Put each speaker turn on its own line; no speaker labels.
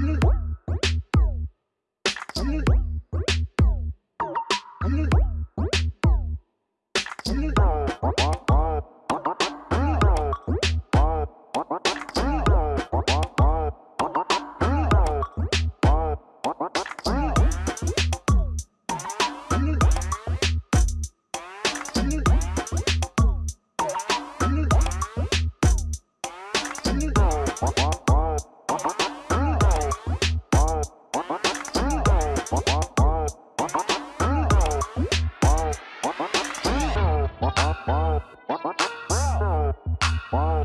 Mm-hmm. Wow.